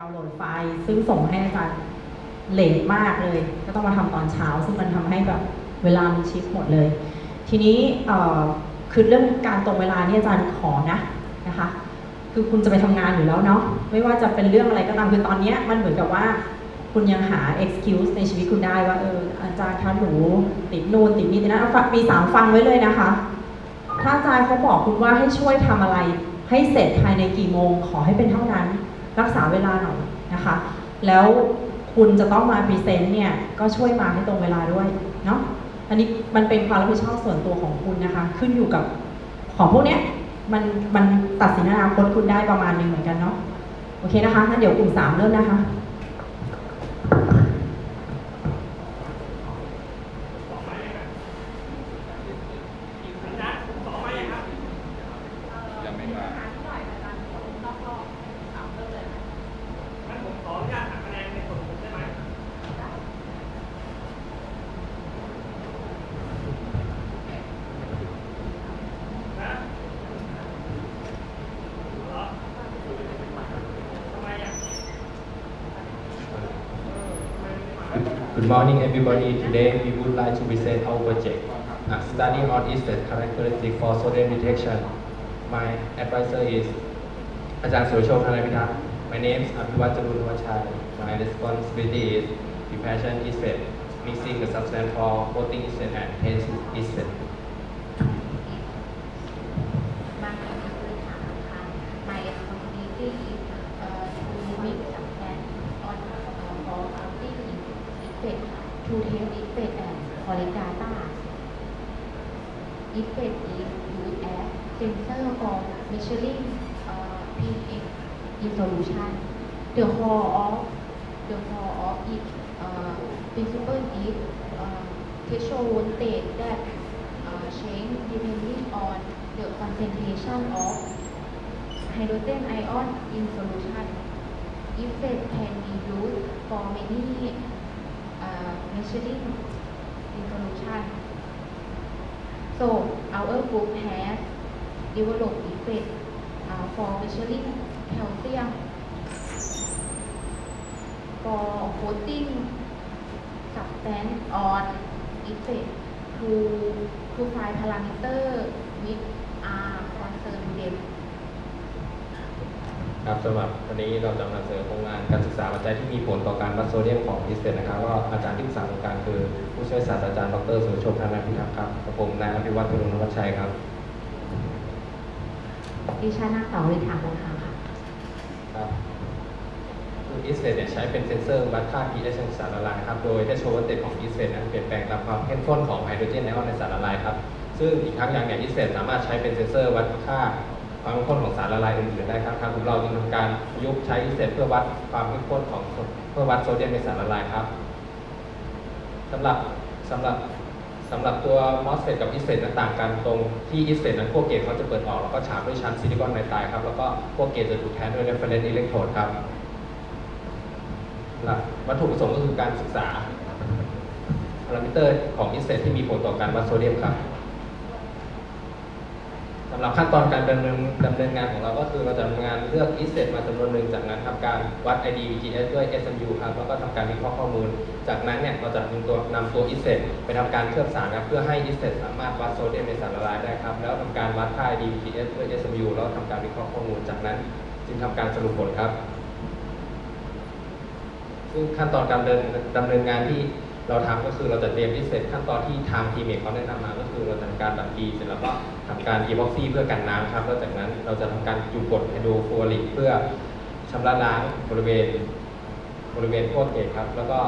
ดาวน์โหลดไฟล์ซึ่งส่งให้อาจารย์เลทมากเลย ก็ต้องมาทำตอนเช้า ซึ่งมันทำให้แบบเวลามันชิฟหมดเลย ทีนี้คือเรื่องการตรงเวลานี่อาจารย์ขอนะนะคะ คือคุณจะไปทำงานอยู่แล้วเนาะไม่ว่าจะเป็นเรื่องอะไรก็ตามคือตอนนี้มันเหมือนกับว่าคุณยังหา excuse ในชีวิตคุณได้ว่าเอออาจารย์คะหนูติดนู่นติดนี่ติดนั่นฟังปีสามฟังไว้เลยนะคะ ถ้าอาจารย์เขาบอกคุณว่าให้ช่วยทำอะไร ให้เสร็จภายในกี่โมง ขอให้เป็นเท่านั้น รักษาเวลาหน่อยนะคะ แล้วคุณจะต้องมา present เนี่ยก็ช่วยมาให้ตรงเวลาด้วยเนาะอันนี้มันเป็นความรับผิดชอบส่วนตัวของคุณนะคะ ขึ้นอยู่กับของพวกเนี้ยมันมันตัดสินอนาคตคุณได้ประมาณหนึ่งเหมือนกันเนาะโอเคนะคะงั้นเดี๋ยวกลุ่มสามเริ่มนะคะ ยังไม่มา งั้นผมขออนุญาตหักคะแนนในส่วนของผมได้ไหมนะเหรอทำไมอะ Good morning, everybody. Today we would like to present our project, uh, study on insect characteristic for sodium detection. My advisor is อาจารย์สุรโชคธนพิทักษ์ My name is อภิวัตรจรุนวัชชัย My responsibility is preparation insect, mixing the substance for coating insect and tasting insect. บางคนคือถามค่ะ My responsibility is uh, to mix and on uh, for counting effect to test effect and collect data. Effect is used as sensor for measuring uh, pH in solution. The core of the core of it uh, principle is uh, threshold voltage that uh, change depending on the concentration of hydrogen ion in solution. Effect can be used for many uh, measuring in solution. So our group has developed effect uh, for measuring calcium for coating substance on effect to to find parameter with ครับสำหรับวันนี้เราจะนำเสนอโครงงานการศึกษาปัจจัยที่มีผลต่อการวัดโซเดียมของ ISFET นะครับก็อาจารย์ที่ปรึกษาโครงการคือ ผู้ช่วยศาสตราจารย์ดรสุรโชคธนพิทักษ์ครับกับผมนายอภิวัตรพลุนวัชชัยครับดิฉันนางสาวฤทธาคงคาค่ะครับคือ ISFET เนี่ยใช้เป็นเซ็นเซอร์วัดค่า pH ของสารละลายครับโดยได้โชว์ว่าเตของอิสเตนนั้นเปลี่ยนแปลงตามความเข้มข้นของไฮโดรเจนไอออนในสารละลายครับซึ่งอีกทั้งอย่างเนี่ย ISFET สามารถใช้เป็นเซ็นเซอร์วัดค่า ความเข้มข้นของสารละลายอื่นๆได้ครับทางของเราจึงทำการประยุกต์ใช้ ISFET เพื่อวัดความเข้มข้นของเพื่อวัดโซเดียมในสารละลายครับสำหรับสำหรับสำหรับตัว MOSFET กับ ISFET นั้นต่างกันตรงที่ ISFET นั้นพวก gate เขาจะเปิดออกแล้วก็ฉาบด้วยชั้นซิลิคอนไนไตรด์ครับแล้วก็พวก gate จะถูกแทนด้วย reference electrode ครับวัตถุประสงค์ก็คือการศึกษาพารามิเตอร์ของ ISFET ที่มีผลต่อการวัดโซเดียมครับสำหรับขั้นตอนการดำเนินดำเนินงานของเราก็คือเราจะทำงานเลือก ISFET มาจำนวนหนึ่งจากนั้นทำการวัด ID VGS ด้วย SMU ครับแล้วก็ทำการวิเคราะห์ข้อมูล จากนั้นเนี่ยเราจะนำตัวนำตัว ISFET ไปทำการเคลือบสารครับเพื่อให้ ISFET สามารถวัดโซเดียมในสารละลายได้ครับแล้วทำการวัดค่า ID VGS ด้วย SMU แล้วทำการวิเคราะห์ข้อมูล จากนั้นจึงทำการสรุปผลครับ ซึ่งขั้นตอนการเดินดำเนินงานที่เราทำก็คือเราจะเตรียม ISFET ตามขั้นตอนที่ทาง TMEC เขาแนะนำมาก็คือเราจะทำการบัดกรีเสร็จแล้วก็ ทำการ epoxy เพื่อกันน้ำครับแล้วจากนั้นเราจะทำการจุ่มกรดไฮโดรฟลูออริกเพื่อชำระล้างบริเวณบริเวณพวก gate ครับ แล้วก็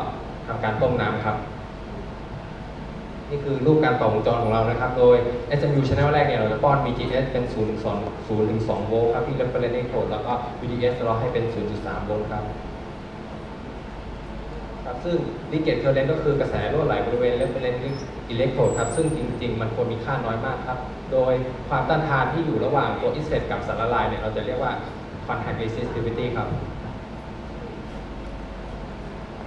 ทำการต้มน้ำครับนี่คือรูปการต่อวงจรของเรานะครับ โดย SMU channel แรกเนี่ยเราจะป้อน VGS เป็น0ถึง2 0ถึง2โวลต์ครับที่ reference electrode แล้วก็ VDS เราให้เป็น 0.3 โวลต์ครับครับ ซึ่ง leakage current ก็คือกระแสรั่วไหลบริเวณ reference electrode ครับ ซึ่งจริง ๆ มันควรมีค่าน้อยมากครับ โดยความต้านทานที่อยู่ระหว่างตัว ISFET กับสารละลายเนี่ยเราจะเรียกว่า contact resistivity ครับ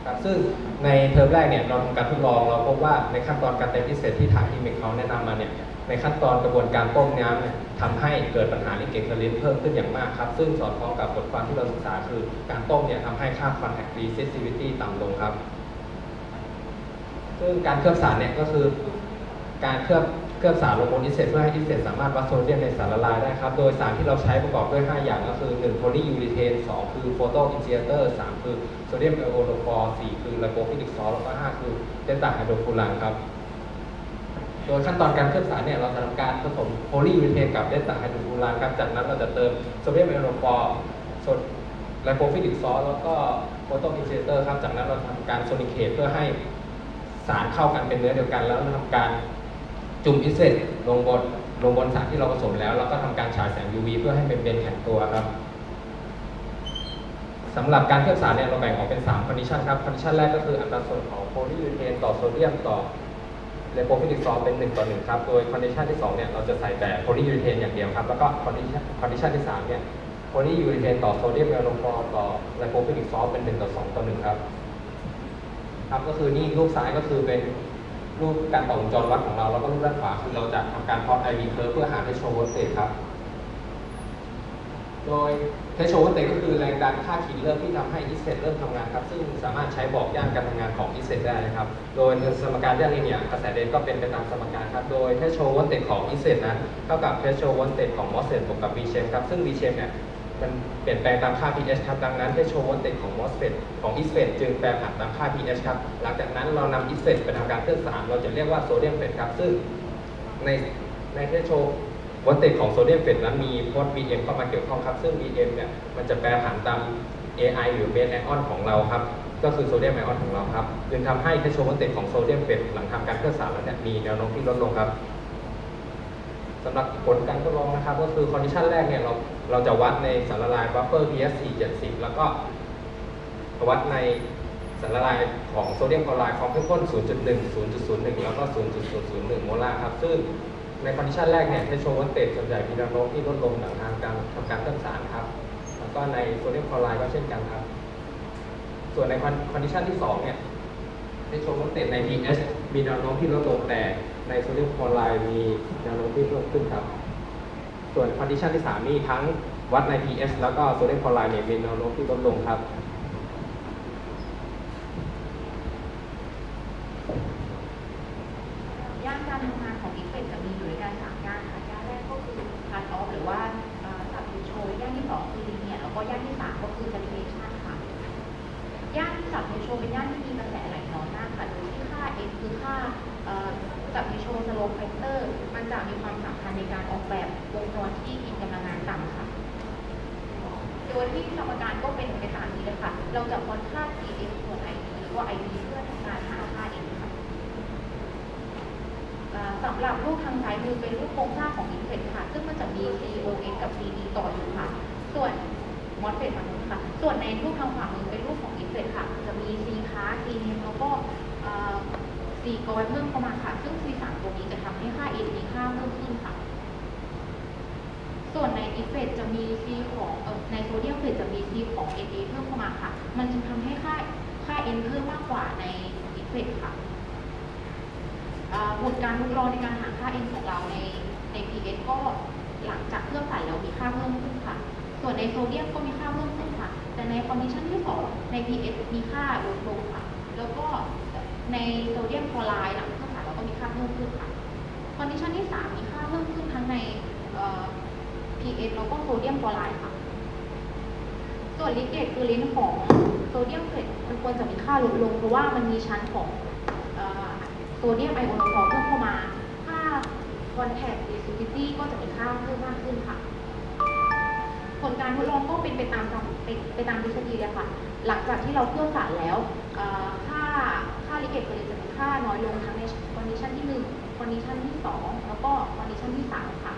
ครับ ซึ่งในเทอมแรกเนี่ยเราทำการทดลองเราพบว่าในขั้นตอนการเต็มพิเศษที่ทางทีมเมคเขาแนะนำมาเนี่ยในขั้นตอนกระบวนการต้มน้ำเนี่ยทำให้เกิดปัญหา leakage current เพิ่มขึ้นอย่างมากครับ ซึ่งสอดคล้องกับบทความที่เราศึกษาคือการต้มเนี่ยทำให้ค่า contact resistivity ต่ำลงครับ ซึ่งการเคลือบสารเนี่ยก็คือ การเคลือบเคลือบสารลงบนอินเสตเพื่อให้อินเสตสามารถวัดโซเดียมในสารละลายได้ครับ โดยสารที่เราใช้ประกอบด้วย 5 อย่างก็คือ1โพลียูริเทน2คือ photoinitiator 3คือโซเดียม ionophore 4คือ lipophilic salt แล้วก็5คือ tetrahydrofuran ครับโดยขั้นตอนการเคลือบสารเนี่ยเราจะทำการผสมโพลียูริเทนกับ tetrahydrofuran ครับจากนั้นเราจะเติมโซเดียม ionophore lipophilic salt แล้วก็ photoinitiator ครับจากนั้นเราทำการ sonicate เพื่อให้ สารเข้ากันเป็นเนื้อเดียวกัน แล้วทำการจุ่ม ISFET ลงบนลงบนสารที่เราผสมแล้วแล้วก็ทำการฉายแสง UV เพื่อให้เป็นเบนแข็งตัวครับสำหรับการเคลือบสารเนี่ยเราแบ่งออกเป็น3 condition ครับ condition แรกก็คืออัตราส่วนของโพลียูริเทนต่อโซเดียมต่อlipophilic salt เป็น1ต่อ1ครับโดย condition ที่2เนี่ยเราจะใส่แต่ polyurethane อย่างเดียวครับแล้วก็ condition condition ที่3เนี่ย polyurethane ต่อ sodium ionophore ต่อ lipophilic salt เป็น1ต่อ2ต่อ1ครับ ครับก็คือนี่รูปซ้ายก็คือเป็นรูปการต่อวงจรวัดของเรา แล้วก็รูปด้านขวาคือเราจะทำการ plot IV curve เพื่อหา threshold voltage ครับ โดย threshold voltage ก็คือแรงดันค่าขีดเริ่มที่ทำให้ ISFET เริ่มทำงานครับ ซึ่งสามารถใช้บอกย่านการทำงานของ ISFET ได้นะครับ โดยสมการย่านนี้เนี่ยกระแส drain ก็เป็นไปตามสมการครับ โดย threshold voltage ของ ISFET นั้นเท่ากับ threshold voltage ของ MOSFET บวกกับ V chem ครับ ซึ่ง V chem เนี่ย มันเปลี่ยนแปลงตามค่า pH ครับ ดังนั้นให้โชว์วอลเตจของ MOSFET ของ ISFET จึงแปรผันตามค่า pH ครับ หลังจากนั้นเรานำ ISFET ไปทำการเคลือบสาร เราจะเรียกว่า sodium FET ครับ ซึ่งในใน threshold voltage ของ sodium FET นั้นมีโพล Bm เข้ามาเกี่ยวข้องครับ ซึ่ง Bm เนี่ยมันจะแปรผันตาม AI หรือเบสไอออนของเราครับ ก็คือโซเดียมไอออนของเราครับจึงทำให้ threshold voltage ของ sodium FET หลังทำการเคลือบสารแล้วเนี่ยมีแนวโน้มที่ลดลงครับสำหรับผลการทดลองนะครับ ก็คือ condition แรกเนี่ยเรา เราจะวัดในสารละลายบัฟเฟอร์ pH 4 7 10 แล้วก็วัดในสารละลายของโซเดียมคลอไรด์ความเข้มข้น 0.1 0.01 แล้วก็ 0.001 โมลาร์ครับ ซึ่งใน condition แรกเนี่ย threshold voltage ส่วนใหญ่มีแนวโน้มที่ลดลงหลังทางการทำการเคลือบสารครับ แล้วก็ในโซเดียมคลอไรด์ก็เช่นกันครับ ส่วนใน condition ที่สองเนี่ยในโชว์วอลเตจใน pH มีแนวโน้มที่ลดลงแต่ในโซเดียมคลอไรด์มีแนวโน้มที่เพิ่มขึ้นครับ ส่วน condition ที่ 3 นี่ทั้งวัดใน pH แล้วก็โซเดียมคลอไรด์เนี่ยมีแนวโน้มที่ลดลงครับย่านการทำงานของ ISFET จะมีอยู่ด้วยกันสามย่านค่ะย่านแรกก็คือcutoff หรือว่า subthreshold ย่านที่สองคือ linear แล้วก็ย่านที่สามก็คือเ a ลิเ a ชันค่ะย่าน subthreshold เป็นย่านที่มีกระแสไหลน้อยมากค่ะ โดยที่ค่า x คือค่า subthreshold slope factor มันจะมีความสำคัญในการออกแบบวงจรที่กินกำลังงานต่ำค่ะ โดยที่สมการก็เป็นไปตามนี้เลยค่ะ เราจะวัดค่า gm ส่วน id หรือว่า id เพื่อทำการหาค่า x ค่ะสำหรับรูปทางซ้ายมือเป็นรูปโครงสร้างของอินเทค่ะ ซึ่งมันจะมี COS กับ CD ต่ออยู่ค่ะ ส่วนมอสเฟตฝั่งนู้นค่ะ ส่วนในรูปทางขวามือเป็นรูปของอินเทค่ะ จะมี C ค้า C เนมแล้วก็อ่า C กอยเพิ่มเข้ามาค่ะ ซึ่ง C สามตัวนี้จะทำให้ค่า N มีค่าเพิ่มขึ้นค่ะ ส่วนในอินเฟตจะมี C ของออในโซเดียมเฟตจะมี C ของ Na เพิ่มเข้ามาค่ะ มันจึงทำให้ค่าค่า N เพิ่มมากกว่าในISFET ค่ะอ่าผลการทดลองในการหาค่า n ของเราในใน pH ก็หลังจากเคลือบสารแล้วมีค่าเพิ่มขึ้นค่ะ ส่วนในโซเดียมก็มีค่าเพิ่มขึ้นค่ะ แต่ใน condition ที่2ใน pH มีค่าลดลงค่ะ แล้วก็ในโซเดียมคลอไรด์หลังเคลือบสารเราก็มีค่าเพิ่มขึ้นค่ะ condition ที่3มีค่าเพิ่มขึ้นทั้งในเอ่อ pH แล้วก็โซเดียมคลอไรด์ค่ะ ส่วน leakage current ของ sodium FET มันควรจะมีค่าลดลง เพราะว่ามันมีชั้นของ sodium ionophore เพิ่มเข้ามา ค่า contact resistivity ก็จะมีค่าเพิ่มมากขึ้นค่ะ ผลการทดลองก็เป็นไปตามตามไปไปตามทฤษฎีเลยค่ะ หลังจากที่เราเคลือบสารแล้วค่าค่า leakage current จะมีค่าน้อยลงทั้งใน condition ที่1 condition ที่ 2 แล้วก็ condition ที่ 3 ค่ะ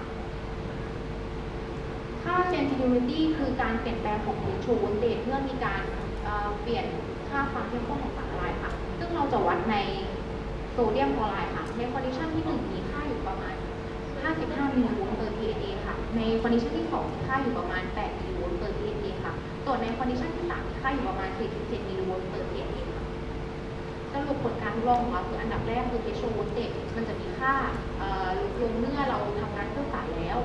ค่า sensitivity คือการเปลี่ยนแปลงของ threshold voltage เมื่อมีการเปลี่ยนค่าความเข้มข้นของสารละลายค่ะ ซึ่งเราจะวัดในโซเดียมคลอไรด์ค่ะ ใน condition ที่ 1 มีค่าอยู่ประมาณ 55มิลลิโวลต์ per TSA ค่ะ ใน condition ที่ 2 มีค่าอยู่ประมาณ 8มิลลิโวลต์ per TSA ค่ะ ส่วนใน condition ที่ 3 มีค่าอยู่ประมาณ 47มิลลิโวลต์ per TSA ค่ะสรุปผลการทดลองของเราคืออันดับแรกคือ threshold voltage มันจะมีค่าลดลงเมื่อเราทำการเคลือบสารแล้ว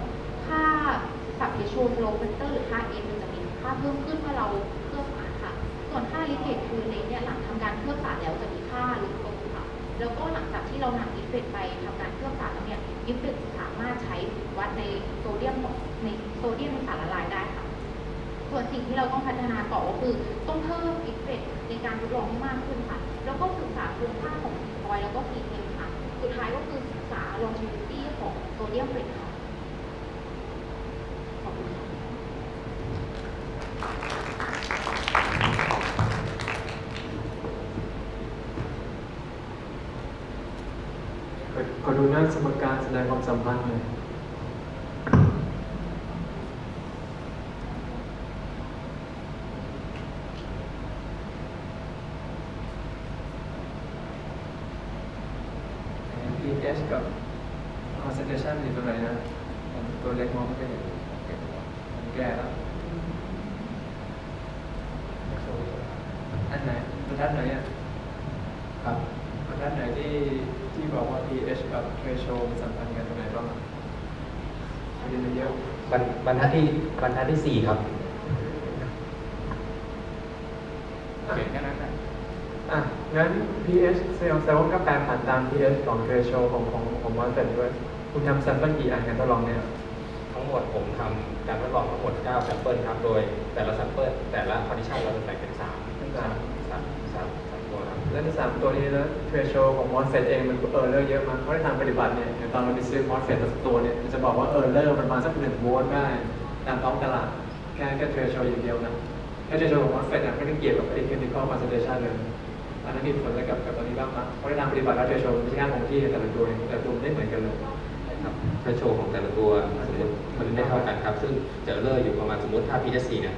ค่า subthreshold slope factor หรือค่า N มันจะมีค่าเพิ่มขึ้นเมื่อเราเคลือบสารค่ะ ส่วนค่า leakage current เนี่ยหลังทำการเคลือบสารแล้วจะมีค่าลดลงค่ะ แล้วก็หลังจากที่เรานำ ISFET ไปทำการเคลือบสารแล้วเนี่ย ISFET สามารถใช้วัดในโซเดียมในโซเดียมในสารละลายได้ค่ะ ส่วนสิ่งที่เราต้องพัฒนาต่อก็คือต้องเพิ่ม ISFET ในการทดลองให้มากขึ้นค่ะ แล้วก็ศึกษาคุณค่าของพอยแล้วก็ซีเทมค่ะ สุดท้ายก็คือศึกษา longevity ของโซเดียมเฟรกค่ะ ขอดูหน้าสมการแสดงความสัมพันธ์หน่อยกับ concentration อยู่ตรงไหนนะ ตัวเล็กมองไม่เห็น แก่แล้วอันไหนบรรทัดไหนอะครับบรรทัดไหนที่ที่บอกว่า pH กับ threshold สัมพันธ์กันตรงไหนบ้างอะเรียนมาเยอะบรรบรรทัดที่บรรทัดที่สี่ครับโอเคแค่นั้นนะอะ งั้น pH เซลล์เซลล์ก็แปรผันตาม pH ของ threshold ของของของ MOSFET ด้วย คุณทำ sample กี่อันกันทดลองเนี่ย ทั้งหมดผมทำการทดลองทั้งหมด9 sample ครับ โดยแต่ละ sample แต่ละ condition เราจะแบ่งเป็น3เป็นสามสามสามสามตัวครับ แล้วในสามตัวนี้นะ threshold ของ MOSFET เองมัน error เยอะมากเพราะในทางปฏิบัติเนี่ยอย่างตอนเราไปซื้อ MOSFET แต่ละตัวเนี่ยมันจะบอกว่า error มันประมาณสักหนึ่งโวลต์ได้ตามท้องตลาดแค่แค่ threshold อย่างเดียวนะแค่ threshold ของ MOSFET นะไม่ได้เกี่ยวกับไอ้ chemical concentration เลยอันนั้นมีผลอะไรกับกับตอนนี้บ้างมั้ยเพราะในทางปฏิบัติแล้ว threshold ไม่ใช่งานของที่แต่ละตัวเนี่ยแต่ละตัวมันไม่เหมือนกันเลยค รับ threshold ของแต่ละตัวสมมติมันไม่เท่ากันครับ ซึ่งจะ error อยู่ประมาณสมมติถ้า pH 4เนี่ย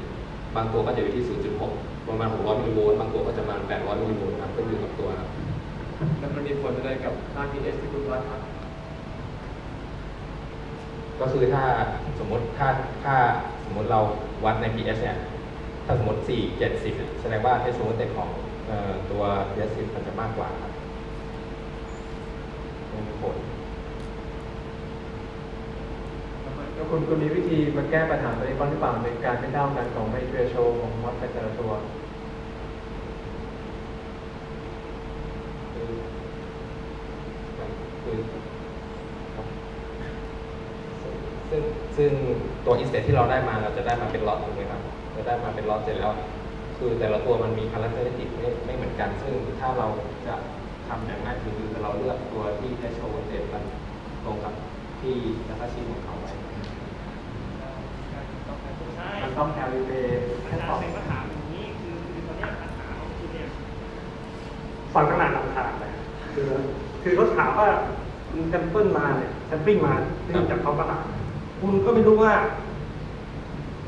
บางตัวก็จะอยู่ที่ 0.6 ประมาณ 600มิลลิโวลต์บางตัวก็จะประมาณ 800มิลลิโวลต์ครับขึ้นอยู่กับตัวครับแล้วมันมีผลอะไรกับค่า pH ที่คุณวัดครับ ก็คือถ้าสมมติถ้าถ้าสมมติเราวัดใน pH เนี่ย ถ้าสมมติ 4 70เนี่ยแสดงว่าเทสโซนเต็ของเอ่อตัว pH 10มันจะมากกว่าครับไม่มีผล แล้ว คุณคุณมีวิธีมาแก้ปัญหาตัวนี้บ้างหรือเปล่าในการไม่เท่ากันของไอ้ threshold ของ MOSFET แต่ละตัวซึ่งซึ่งตัว ISFET ที่เราได้มาเราจะได้มาเป็นล็อตถูกไหมครับ จะได้มาเป็นล็อตเสร็จแล้ว คือแต่ละตัวมันมี characteristic ไม่ไม่เหมือนกัน ซึ่งถ้าเราจะทำอย่างง่ายคือเราเลือกตัวที่ threshold มันตรงกับที่ datasheet ของเขา มันต้อง calibrate อาแค่จารตอบย์เป็นก็ถามอย่างนี้คือคือตอนเนี้ยปัญหาของคุณเนี่ยฟังตั้งนานลำคาญเลยคือคือเขาถามว่าคุณ sample มาเนี่ย sampling มาเนื่องจากเขาประหลาดคุณก็ไม่รู้ว่า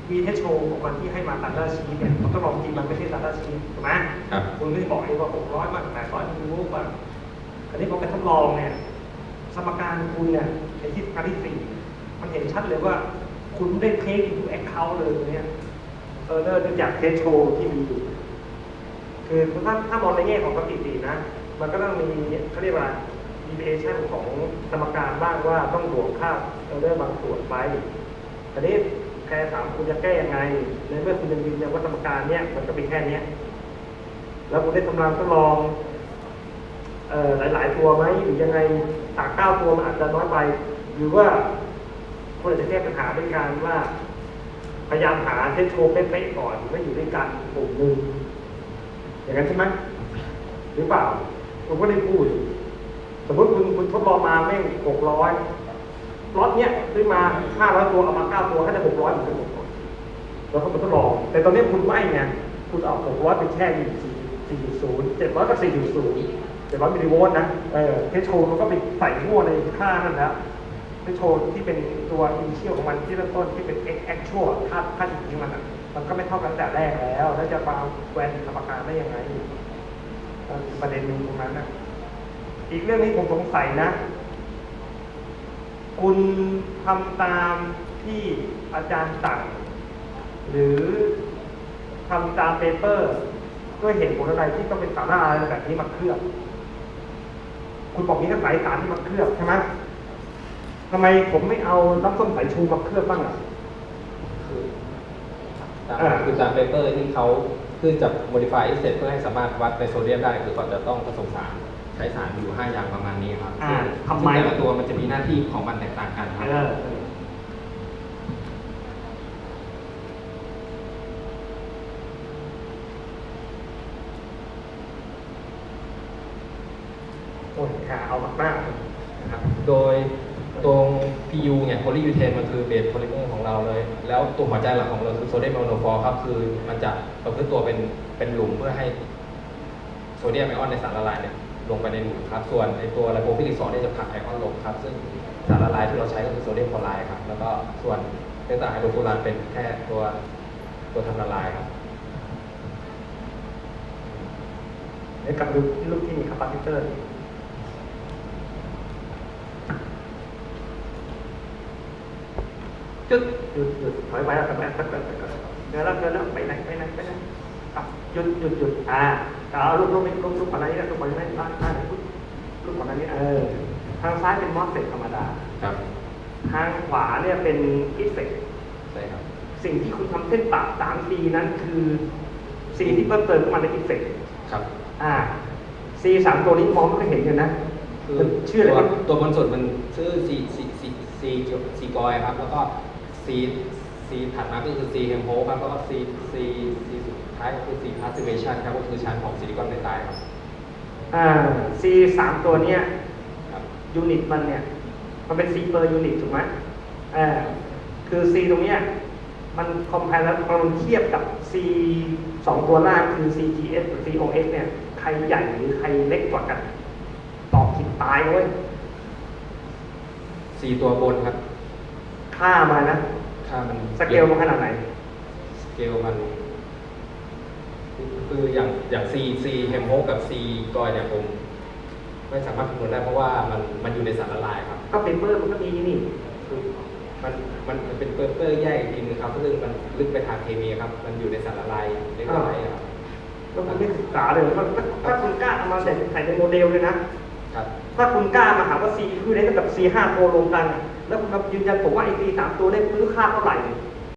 วีเทชโชของมันที่ให้มา datasheet เนี่ยมันก็ลองจริงมันไม่ใช่ datasheet ถูกไหมครับคุณไม่ได้บอกเองว่า600มาก800มิลลิโวลต์บ้างอันนี้พอไปทดลองเนี่ย สมการคุณเนี่ยในที่การที่สี่มันเห็นชัดเลยว่า คุณได้ take into account เลยเนี่ยเออเนื่องจาก threshold ที่มีอยู่คือถ้าถ้ามองในแง่ของสถิตินะ มันก็ต้องมีเขาเรียกว่า deviation ของสมการบ้างว่าต้องบวกค่าเออเรอร์บางส่วนไปทีนี้แค่ถามคุณจะแก้ยังไงในเมื่อคุณยังยืนยันว่าสมการเนี้ยมันก็เป็นแค่เนี้ยแล้วคุณได้ทำรางทดลองเอ่อหลาย ๆ ตัวไหมหรือยังไงตากเก้าตัวมันอาจจะน้อยไป หรือว่า คุณอจะแก้ปัญหาด้วยการว่า พยายามหา threshold เป๊ะๆก่อนไม่อยู่ด้วยกันกลุ่มหนึ่งอย่างนั้นใช่ไหมหรือเปล่าผมก็ได้พูด สมมติคุณคุณทดลองมาแม่งหกร้อยล็อตเนี้ยซื้อมาห้าร้อยตัวเอามาเก้าตัวก็จะหกร้อยเหมือนกันหมดแล้วก็มาทดลอง แต่ตอนนี้คุณไม่ไงคุณเอาหกร้อยไปแช่อยู่สี่สี่ศูนย์เจ็ดร้อยกับสี่ศูนย์เจ็ดร้อยมิลลิโวลต์นะเออ threshold มันก็ไปใส่มั่วในค่านั่นแล้ ว threshold ที่เป็นตัว initial ของมันที่เริ่มต้นที่เป็น x actual ค่าค่าจริงๆมันอะมันก็ไม่เท่ากันแต่แรกแล้ว แล้วจะมาแวนสมการได้ยังไงประเด็นหนึ่งตรงนั้นนะอีกเรื่องนี้ผมสงสัยนะ คุณทำตามที่อาจารย์สั่ง หรือทำตาม paper ด้วยเหตุผลอะไรที่ต้องเป็นสาระอะไรแบบนี้มาเคลือบ คุณบอกมีทั้งสายสารที่มาเคลือบใช่ไหม ทำไมผมไม่เอาน้ำส้มสายชูมาเคลือบบ้างอะคือตามอ่าคือตาม paper ที่เขาคือจะ modify ISFET เพื่อให้สามารถวัดในโซเดียมได้คือก่อนจะต้องผสมสารใช้สารอยู่ 5 อย่างประมาณนี้ครับอ่าซึ่งทำไมซึ่งแต่ละตัวมันจะมีหน้าที่ของมันแตกต่างกันครับเออโอ้ยขาเอามากมากนะครับโดย ตรง PU เนี่ย polyurethane มันคือ base polymer ของเราเลย แล้วตัวหัวใจหลักของเราคือ sodium ionophore ครับ คือมันจะประพฤติตัวเป็นเป็นหลุมเพื่อให้โซเดียมไอออนในสารละลายเนี่ยลงไปในหลุมครับ ส่วนไอตัว lipophilic สองเนี่ยจะผลักไอออนลงครับ ซึ่งสารละลายที่เราใช้ก็คือโซเดียมคลอไรด์ครับ แล้วก็ส่วน tetrahydrofuran เป็นแค่ตัวตัวทำละลายครับเดี๋ยวกลับดูรูปที่มี capacitor จึ๊ดหยุดหยุดถอยไปแล้วถอยไปแล้วถอยไปแล้วถอยไปแล้วเดินแล้วเดินแล้วไปไหนไปไหนไปไหนอะหยุดหยุดหยุดอ่าเอารูปรูปนี้รูปรูปก่อนหน้านี้นะรูปก่อนหน้านี้ด้านด้านรูปรูปก่อนหน้านี้เออทางซ้ายเป็น MOSFET ธรรมดาครับ ทางขวาเนี่ยเป็น ISFET ใช่ครับสิ่งที่คุณทำเส้นปากสาม C นั้นคือC ที่เพิ่มเติมเข้ามาใน ISFET ครับอ่า C สามตัวนี้มองไม่เคยเห็นกันนะคือมันชื่ออะไรตัวครับตัวบนสุดมันชื่อ C C C C C Gouy ครับ แล้วก็ C C ถัดมาก็คือ C เฮมโพครับแล้วก็ C C C สุดท้ายก็คือ C passivation ครับก็คือชั้นของ silicon nitride ครับอ่า C สามตัวเนี้ยครับ unit มันเนี่ย มันเป็น C per unit ถูกไหมอ่าคือ C ตรงเนี้ยมัน compare แล้วมันเทียบกับ C สองตัวล่างคือ CGS หรือ COX เนี่ย ใครใหญ่หรือใครเล็กกว่ากันตอบผิดตายเว้ย C ตัวบนครับ ค่ามานะค่ามันสเกลมันขนาดไหน สเกลมัน คืออย่างอย่าง C C เฮมโพกับ C Gouy เนี่ยผม ไม่สามารถคำนวณได้เพราะว่ามันมันอยู่ในสารละลายครับ ก็ paper มันก็มีนี่คือมันมันมันเป็นเปอร์เปอร์แยกอีกทีนึงครับซึ่งมันลึกไปทางเคมีครับ มันอยู่ในสารละลายเล็กน้อยครับแล้วคุณไม่ศึกษาเลยถ้าถ้าถ้าคุณกล้าเอามาใส่ใส่ในโมเดลเลยนะครับถ้าคุณกล้ามาหาว่า C คือได้กับ C 5ตัวรวมกันอะ แล้วคุณมายืนยันผมว่าไอ้ C 3ตัวได้ซื้ค่าเท่าไหร่